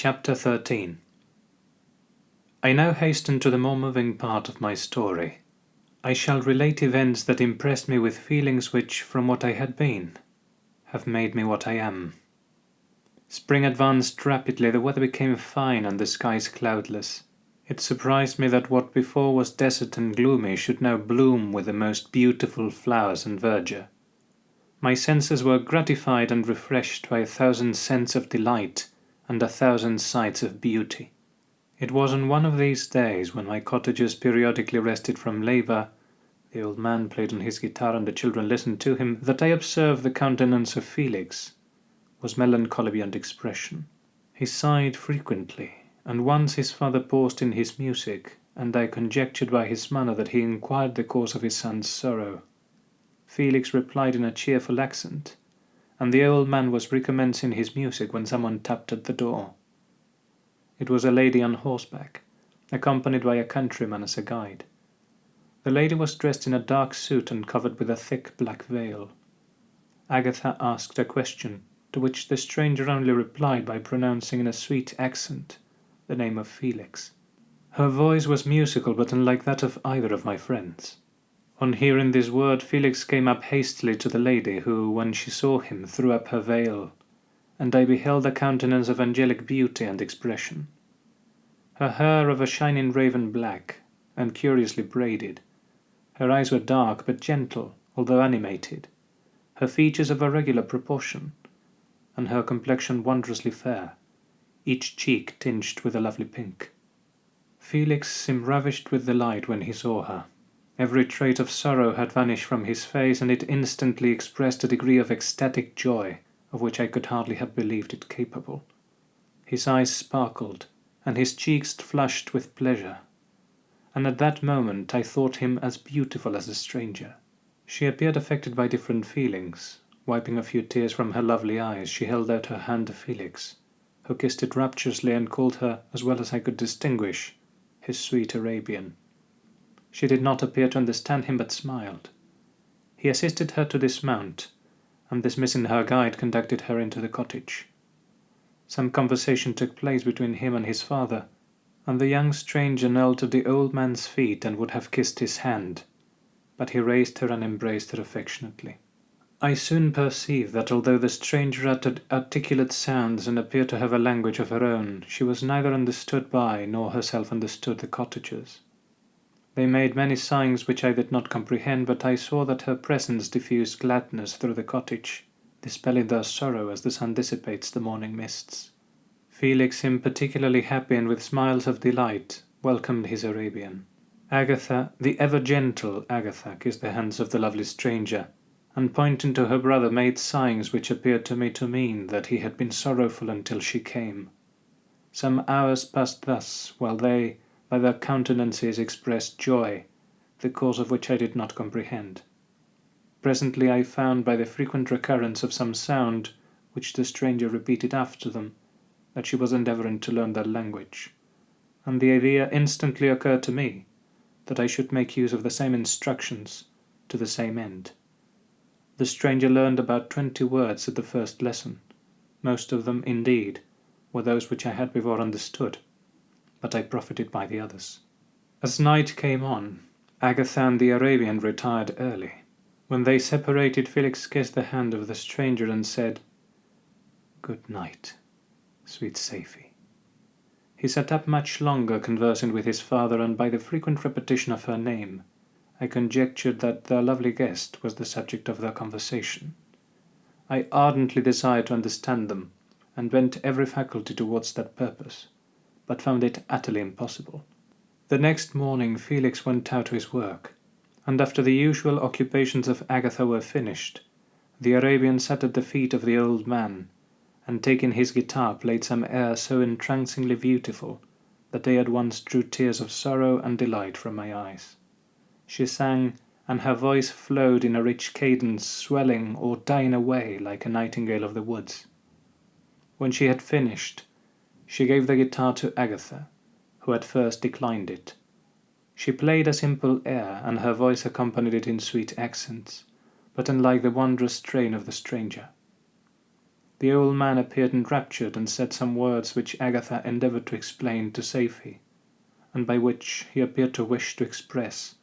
Chapter 13 I now hasten to the more moving part of my story. I shall relate events that impressed me with feelings which, from what I had been, have made me what I am. Spring advanced rapidly, the weather became fine and the skies cloudless. It surprised me that what before was desert and gloomy should now bloom with the most beautiful flowers and verdure. My senses were gratified and refreshed by a thousand scents of delight and a thousand sights of beauty. It was on one of these days, when my cottagers periodically rested from labour, the old man played on his guitar and the children listened to him, that I observed the countenance of Felix was melancholy beyond expression. He sighed frequently, and once his father paused in his music, and I conjectured by his manner that he inquired the cause of his son's sorrow. Felix replied in a cheerful accent, and the old man was recommencing his music when someone tapped at the door. It was a lady on horseback, accompanied by a countryman as a guide. The lady was dressed in a dark suit and covered with a thick black veil. Agatha asked a question, to which the stranger only replied by pronouncing in a sweet accent the name of Felix. Her voice was musical but unlike that of either of my friends. On hearing this word, Felix came up hastily to the lady, who, when she saw him, threw up her veil, and I beheld a countenance of angelic beauty and expression. Her hair of a shining raven black, and curiously braided. Her eyes were dark but gentle, although animated. Her features of a regular proportion, and her complexion wondrously fair, each cheek tinged with a lovely pink. Felix seemed ravished with delight when he saw her. Every trait of sorrow had vanished from his face, and it instantly expressed a degree of ecstatic joy of which I could hardly have believed it capable. His eyes sparkled, and his cheeks flushed with pleasure, and at that moment I thought him as beautiful as a stranger. She appeared affected by different feelings. Wiping a few tears from her lovely eyes, she held out her hand to Felix, who kissed it rapturously and called her, as well as I could distinguish, his sweet Arabian. She did not appear to understand him, but smiled. He assisted her to dismount, and dismissing her guide, conducted her into the cottage. Some conversation took place between him and his father, and the young stranger knelt at the old man's feet and would have kissed his hand, but he raised her and embraced her affectionately. I soon perceived that although the stranger uttered articulate sounds and appeared to have a language of her own, she was neither understood by nor herself understood the cottagers. They made many signs which I did not comprehend, but I saw that her presence diffused gladness through the cottage, dispelling their sorrow as the sun dissipates the morning mists. Felix seemed particularly happy and with smiles of delight welcomed his Arabian. Agatha, the ever gentle Agatha, kissed the hands of the lovely stranger, and pointing to her brother made signs which appeared to me to mean that he had been sorrowful until she came. Some hours passed thus, while they, by their countenances expressed joy, the cause of which I did not comprehend. Presently I found by the frequent recurrence of some sound, which the stranger repeated after them, that she was endeavouring to learn their language, and the idea instantly occurred to me that I should make use of the same instructions to the same end. The stranger learned about twenty words at the first lesson. Most of them, indeed, were those which I had before understood, but I profited by the others. As night came on, Agatha and the Arabian retired early. When they separated, Felix kissed the hand of the stranger and said, Good night, sweet Safie. He sat up much longer conversing with his father, and by the frequent repetition of her name, I conjectured that their lovely guest was the subject of their conversation. I ardently desired to understand them, and bent every faculty towards that purpose but found it utterly impossible. The next morning Felix went out to his work, and after the usual occupations of Agatha were finished, the Arabian sat at the feet of the old man, and taking his guitar played some air so entrancingly beautiful that they at once drew tears of sorrow and delight from my eyes. She sang, and her voice flowed in a rich cadence, swelling or dying away like a nightingale of the woods. When she had finished, she gave the guitar to Agatha, who at first declined it. She played a simple air, and her voice accompanied it in sweet accents, but unlike the wondrous strain of the stranger. the old man appeared enraptured and said some words which Agatha endeavoured to explain to Safie, and by which he appeared to wish to express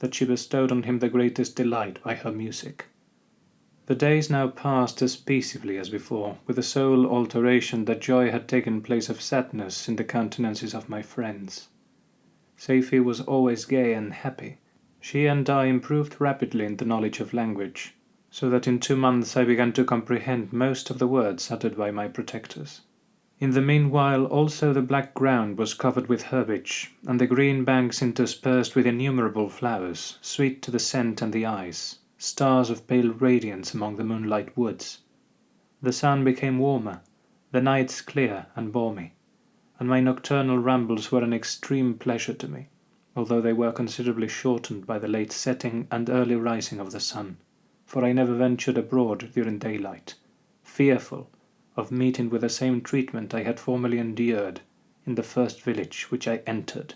that she bestowed on him the greatest delight by her music. The days now passed as peaceably as before, with the sole alteration that joy had taken place of sadness in the countenances of my friends. Safie was always gay and happy. She and I improved rapidly in the knowledge of language, so that in two months I began to comprehend most of the words uttered by my protectors. In the meanwhile also the black ground was covered with herbage, and the green banks interspersed with innumerable flowers, sweet to the scent and the eyes stars of pale radiance among the moonlight woods. The sun became warmer, the nights clear and balmy, and my nocturnal rambles were an extreme pleasure to me, although they were considerably shortened by the late setting and early rising of the sun, for I never ventured abroad during daylight, fearful of meeting with the same treatment I had formerly endured in the first village which I entered.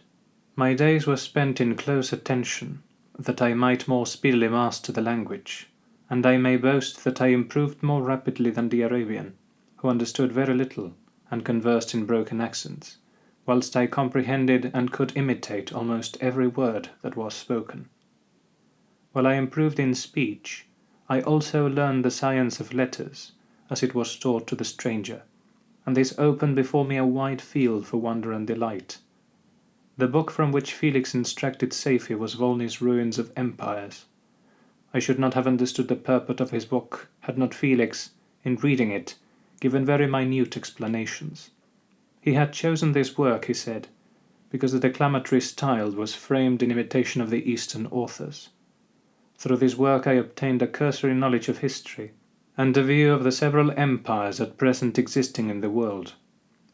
My days were spent in close attention that I might more speedily master the language, and I may boast that I improved more rapidly than the Arabian, who understood very little and conversed in broken accents, whilst I comprehended and could imitate almost every word that was spoken. While I improved in speech, I also learned the science of letters, as it was taught to the stranger, and this opened before me a wide field for wonder and delight the book from which Felix instructed Safie was Volney's Ruins of Empires. I should not have understood the purport of his book had not Felix, in reading it, given very minute explanations. He had chosen this work, he said, because the declamatory style was framed in imitation of the Eastern authors. Through this work I obtained a cursory knowledge of history, and a view of the several empires at present existing in the world.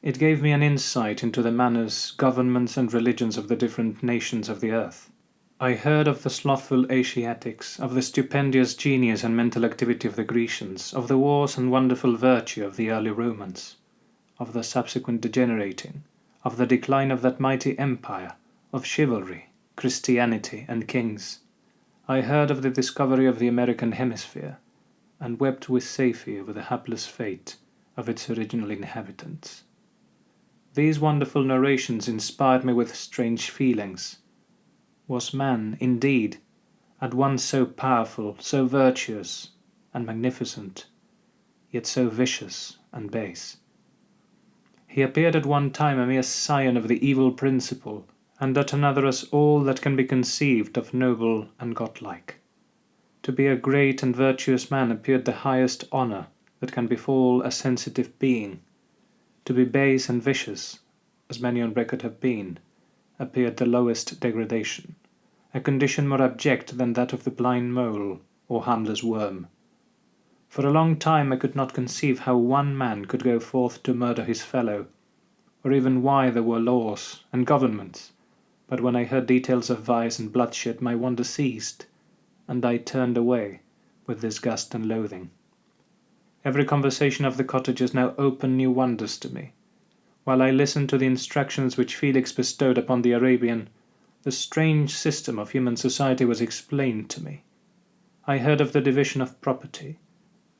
It gave me an insight into the manners, governments, and religions of the different nations of the earth. I heard of the slothful Asiatics, of the stupendous genius and mental activity of the Grecians, of the wars and wonderful virtue of the early Romans, of the subsequent degenerating, of the decline of that mighty empire, of chivalry, Christianity, and kings. I heard of the discovery of the American hemisphere, and wept with Safie over the hapless fate of its original inhabitants. These wonderful narrations inspired me with strange feelings. Was man, indeed, at once so powerful, so virtuous, and magnificent, yet so vicious and base? He appeared at one time a mere scion of the evil principle, and at another as all that can be conceived of noble and godlike. To be a great and virtuous man appeared the highest honour that can befall a sensitive being to be base and vicious, as many on record have been, appeared the lowest degradation, a condition more abject than that of the blind mole or harmless worm. For a long time I could not conceive how one man could go forth to murder his fellow, or even why there were laws and governments, but when I heard details of vice and bloodshed my wonder ceased, and I turned away with disgust and loathing. Every conversation of the cottagers now opened new wonders to me. While I listened to the instructions which Felix bestowed upon the Arabian, the strange system of human society was explained to me. I heard of the division of property,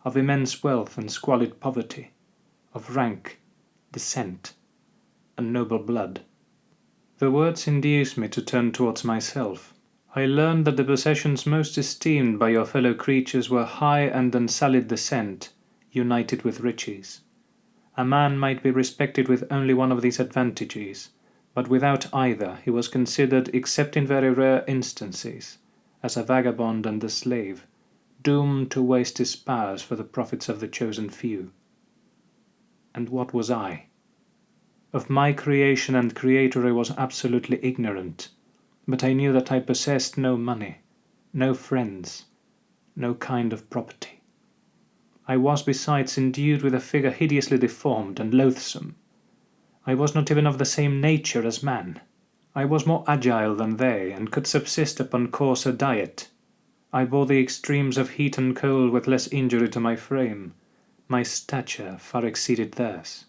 of immense wealth and squalid poverty, of rank, descent, and noble blood. The words induced me to turn towards myself. I learned that the possessions most esteemed by your fellow creatures were high and unsullied descent, united with riches. A man might be respected with only one of these advantages, but without either he was considered, except in very rare instances, as a vagabond and a slave, doomed to waste his powers for the profits of the chosen few. And what was I? Of my creation and creator I was absolutely ignorant, but I knew that I possessed no money, no friends, no kind of property. I was besides endued with a figure hideously deformed and loathsome. I was not even of the same nature as man. I was more agile than they, and could subsist upon coarser diet. I bore the extremes of heat and cold with less injury to my frame. My stature far exceeded theirs.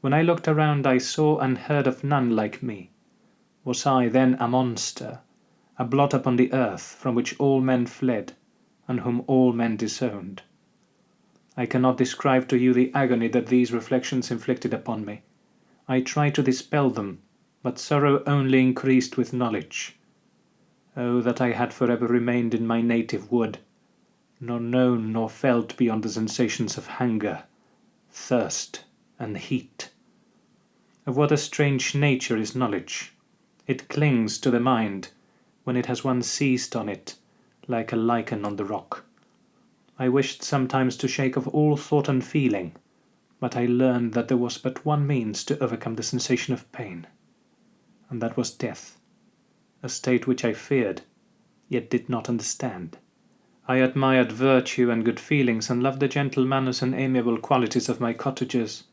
When I looked around I saw and heard of none like me. Was I then a monster, a blot upon the earth from which all men fled, and whom all men disowned? I cannot describe to you the agony that these reflections inflicted upon me. I tried to dispel them, but sorrow only increased with knowledge. Oh, that I had for ever remained in my native wood, nor known nor felt beyond the sensations of hunger, thirst, and heat. Of what a strange nature is knowledge! It clings to the mind, when it has once seized on it, like a lichen on the rock. I wished sometimes to shake off all thought and feeling, but I learned that there was but one means to overcome the sensation of pain, and that was death, a state which I feared, yet did not understand. I admired virtue and good feelings, and loved the gentle manners and amiable qualities of my cottagers,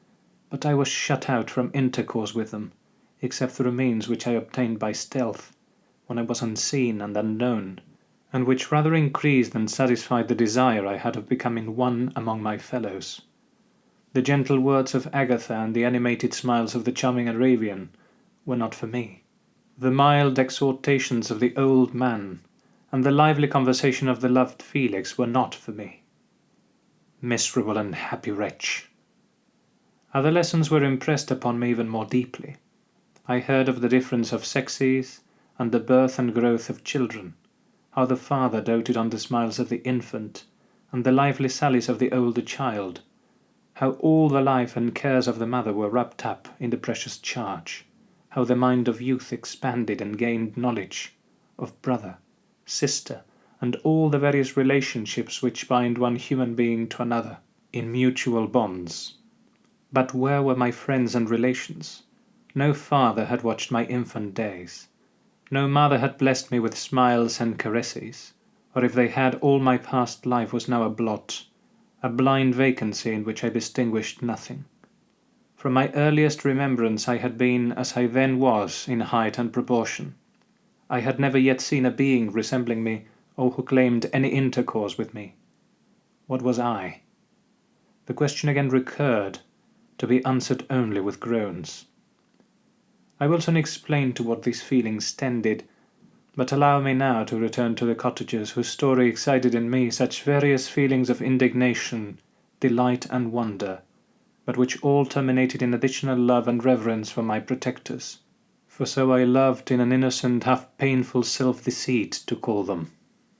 but I was shut out from intercourse with them, except through means which I obtained by stealth, when I was unseen and unknown and which rather increased than satisfied the desire I had of becoming one among my fellows. The gentle words of Agatha and the animated smiles of the charming Arabian were not for me. The mild exhortations of the old man and the lively conversation of the loved Felix were not for me. Miserable and happy wretch! Other lessons were impressed upon me even more deeply. I heard of the difference of sexes and the birth and growth of children how the father doted on the smiles of the infant, and the lively sallies of the older child, how all the life and cares of the mother were wrapped up in the precious charge, how the mind of youth expanded and gained knowledge of brother, sister, and all the various relationships which bind one human being to another in mutual bonds. But where were my friends and relations? No father had watched my infant days. No mother had blessed me with smiles and caresses, or if they had, all my past life was now a blot, a blind vacancy in which I distinguished nothing. From my earliest remembrance I had been as I then was in height and proportion. I had never yet seen a being resembling me or who claimed any intercourse with me. What was I? The question again recurred, to be answered only with groans. I will soon explain to what these feelings tended, but allow me now to return to the cottagers whose story excited in me such various feelings of indignation, delight, and wonder, but which all terminated in additional love and reverence for my protectors. For so I loved in an innocent, half painful self-deceit to call them.